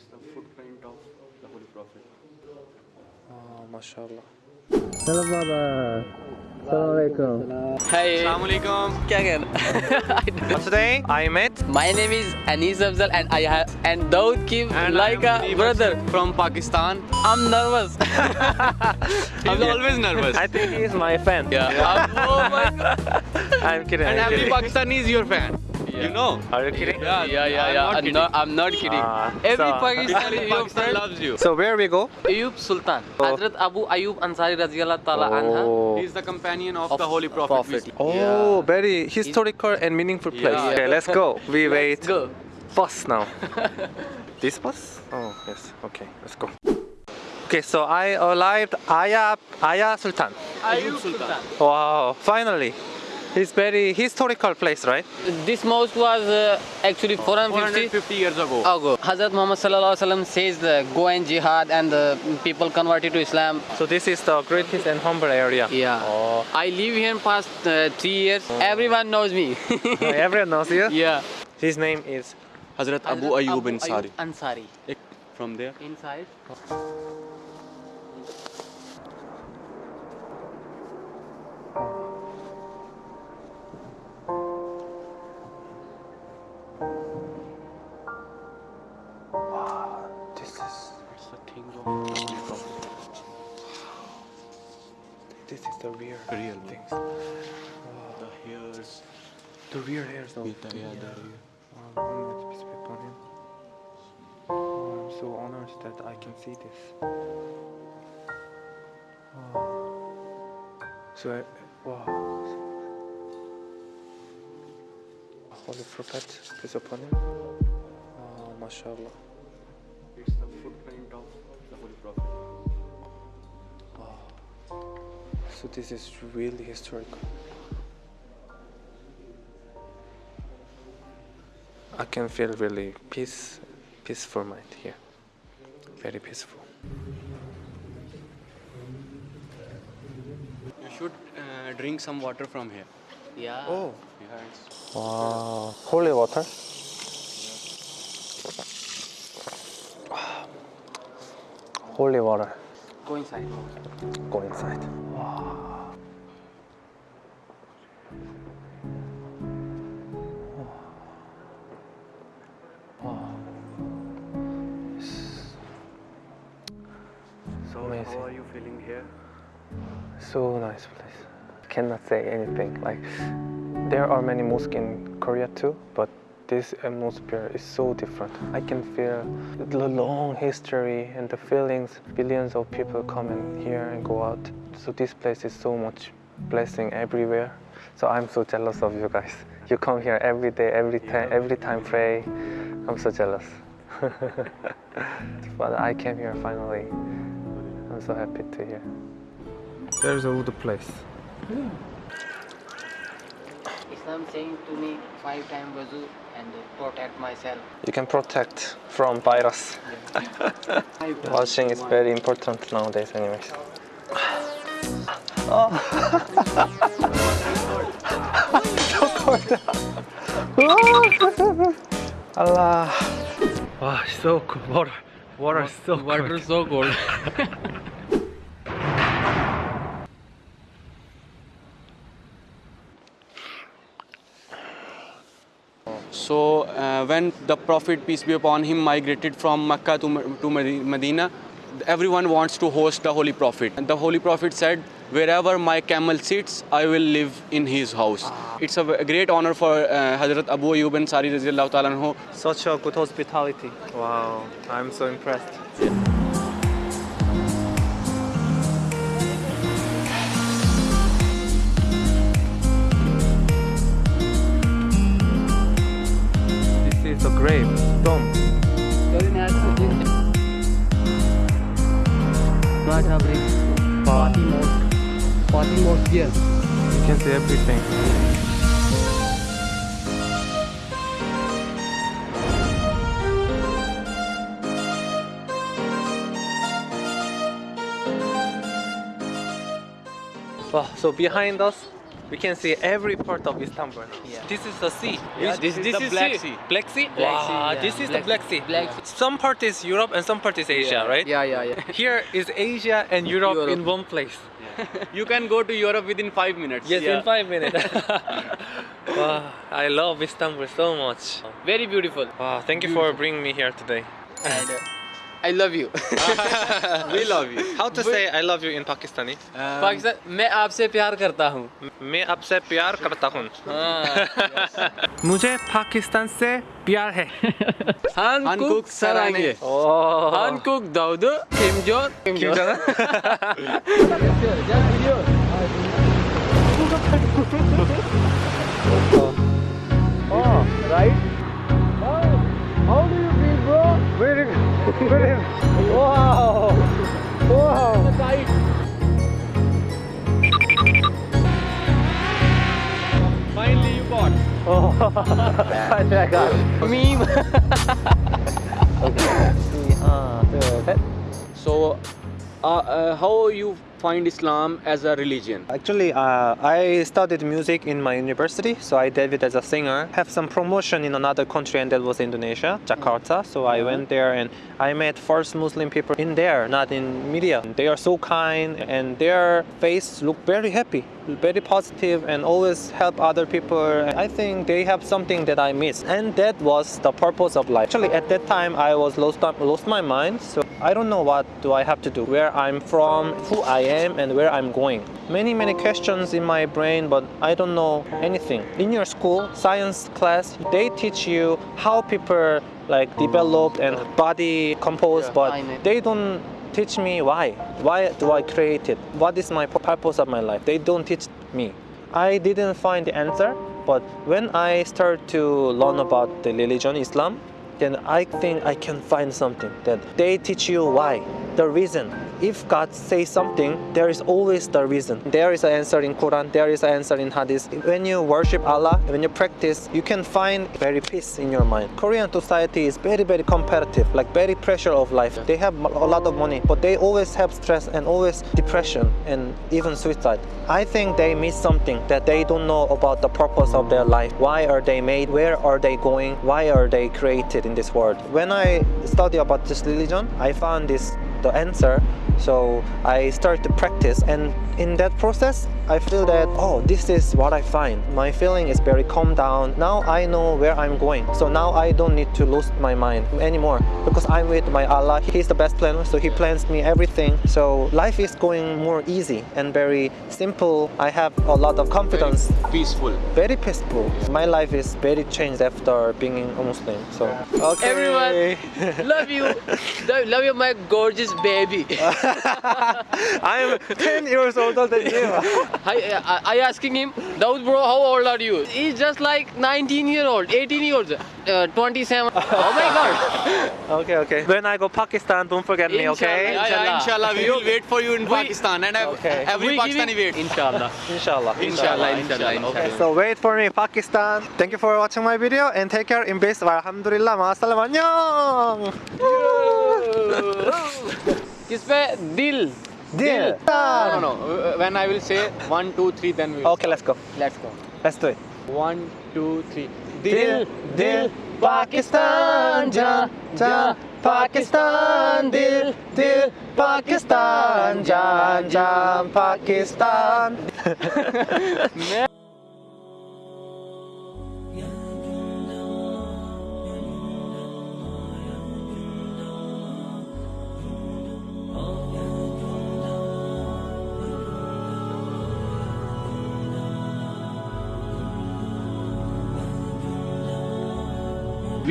it's the footprint of the Holy Prophet. Oh, mashallah. Hello, Baba. Assalamualaikum. Hi. Assalamualaikum. Kya? What's today? I met. My name is Anis Abzal and I have and Daud Kim and like a brother from Pakistan. I'm nervous. I'm always nervous. I think he is my fan. Yeah. yeah. I'm, oh my god. I'm kidding. And every Pakistani is your fan. You know. Are you kidding? Yeah, Yeah, yeah, I'm yeah. not I'm kidding. not, I'm not kidding. Ah, Every so- Pakistani is your Pakistan friend. loves you. So where we go? Ayub Sultan. Hazrat Abu Ayub Ansari Raziyallahu Ta'ala Anha. Oh, He's the companion of, Of the Holy Prophet. Prophet. oh Yeah. very historical and meaningful place. Yeah. Okay, let's go. We wait. Let's go. Bus now. this bus? Oh yes. Okay, let's go. Okay, so I arrived Aya Aya Sultan. Ayub Sultan. Wow, finally. It's very historical place, right? This mosque was uh, actually 450 450 years ago. ago. Hazrat Muhammad Sallallahu Alaihi Wasallam says the go and jihad and the people converted to Islam. So this is the greatest and humble area. Yeah. Oh, I live here past uh, three years. Everyone knows me. everyone knows you. yeah. His name is Hazrat Abu Hazrat Ayyub Abu Ansari. Ansari. From there. Inside. It's the thing of the Holy Prophet. this is the real Real things. The hairs. The real hairs of With the, yeah, the. Wow, Muhammad, peace upon him. Oh, I'm so honored that I can see this. Oh. So, I, wow. Holy Prophet, peace upon him. Oh, mashallah. It's of the Holy Prophet. So this is really historical. I can feel really peace, peaceful mind here. Very peaceful. You should uh, drink some water from here. Yeah. Oh. Yeah, Wow. Holy water. Holy water. Go inside. Go inside. Wow. Wow. So Amazing. how are you feeling here? So nice place. Cannot say anything. Like there are many mosques in Korea too, but this atmosphere is so different. I can feel the long history and the feelings. Billions of people come in here and go out. So this place is so much blessing everywhere. So I'm so jealous of you guys. You come here every day, every time, every time pray. I'm so jealous. but I came here finally. I'm so happy to hear. There's a wood place. Islam saying to me five times wuzu and protect myself. You can protect from virus. Washing is very important nowadays, anyways. Oh. so cold. Allah. Wow, so cool. Water, water is so cold. Water is so cold. So uh, when the Prophet peace be upon him migrated from Mecca to, to Medina, everyone wants to host the Holy Prophet. And the Holy Prophet said, "Wherever my camel sits, I will live in his house." It's a great honor for uh, Hazrat Abu Ayyub Ansari Raziyallahu Ta'ala anhu. Such a good hospitality. Wow, I'm so impressed. Everything. Wow, so behind us, We can see every part of Istanbul. Yeah. This is the sea. Yeah, Which- this- this the is Black sea. Sea. Black Sea. Black wow, Sea, yeah. this is the Black- Black Sea. Black Sea. Some part is Europe and some part is Asia, Yeah. right? Yeah, yeah, yeah. Here is Asia and Europe, Europe. in one place. You can go to Europe within five minutes. Yes, Yeah. in five minutes. wow, I love Istanbul so much. Very beautiful. Wow, thank you for bringing me here today. And uh, I love you we love you how to say I love you in Pakistani Pakistan मैं आपसे प्यार करता हूँ। मैं आपसे प्यार करता हूँ। हाँ। मुझे पाकिस्तान से प्यार है। हानकुक सरांगे हानकुक Dawood Kim Jong Kim Jong? Oh, right? Brilliant. Wow. Wow. Finally you bought. Oh, finally I got Meme. okay. Uh, so uh, uh, how you find Islam as a religion? Actually, uh, I studied music in my university, so I did it as a singer. Have some promotion in another country, and that was Indonesia, Jakarta. So I mm-hmm. went there and I met first Muslim people in there, not in media. They are so kind, and their face look very happy, very positive, and always help other people. I think they have something that I miss, and that was the purpose of life. Actually, at that time, I was lost, lost my mind. So I don't know what do I have to do, where I'm from, who I am, and where I'm going. Many many questions in my brain, but I don't know anything. In your school science class, they teach you how people like develop and body compose, but they don't teach me why. Why do I create it? What is my purpose of my life? They don't teach me. I didn't find the answer, but when I start to learn about the religion Islam, then I think I can find something that they teach you why, the reason. If God says something, there is always the reason. There is an answer in Quran, there is an answer in Hadith. When you worship Allah, when you practice, you can find very peace in your mind. Korean society is very, very competitive, like very pressure of life. They have a lot of money, but they always have stress and always depression and even suicide. I think they miss something that they don't know about the purpose of their life. Why are they made? Where are they going? Why are they created in this world? When I study about this religion, I found this the answer. So I start to practice and in that process I feel that oh this is what I find. My feeling is very calm down. Now I know where I'm going. So now I don't need to lose my mind anymore because I'm with my Allah. He's the best planner so he plans me everything. So life is going more easy and very simple. I have a lot of confidence. Peaceful. Very peaceful. My life is very changed after being a Muslim. So okay. Everyone, love you love love you my gorgeous baby I'm 10 years older than you. I, I, I asking him Daud bro how old are you he's just like 19 year old 18 years uh, 27 oh my god okay, okay. When I go Pakistan, don't forget me, okay? Inshallah. Yeah, yeah, inshallah, we will wait for you in We- Pakistan and Okay. every We Pakistani wait. waits. inshallah Inshallah. inshallah inshallah, inshallah. So wait for me, Pakistan. Thank you for watching my video and take care in peace. Alhamdulillah. Ma'asalam. Annyeong. इस दिल। दिल। No no when I will say 1 2 3 then okay let's go let's go let's do it 1 2 3 दिल दिल पाकिस्तान जा जा पाकिस्तान दिल दिल पाकिस्तान जान जान Pakistan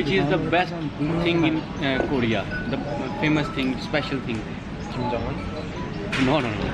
Which is the best thing in uh, Korea? The famous thing, special thing? Kim Jong-un. No, no, no.